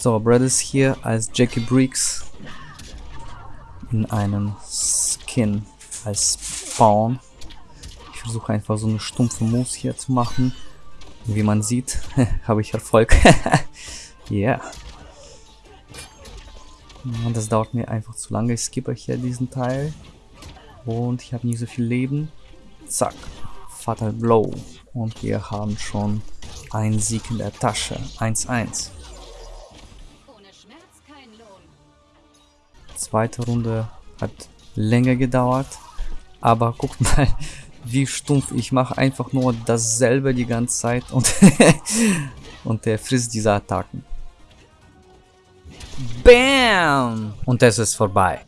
So, Brad ist hier als Jackie Briggs in einem Skin als Spawn. Ich versuche einfach so eine stumpfe Moves hier zu machen. Wie man sieht, habe ich Erfolg. yeah. Das dauert mir einfach zu lange. Ich skippe hier diesen Teil. Und ich habe nicht so viel Leben. Zack. Fatal Blow. Und wir haben schon einen Sieg in der Tasche. 1-1. zweite Runde hat länger gedauert. Aber guckt mal, wie stumpf. Ich mache einfach nur dasselbe die ganze Zeit und, und er frisst diese Attacken. Bam! Und es ist vorbei.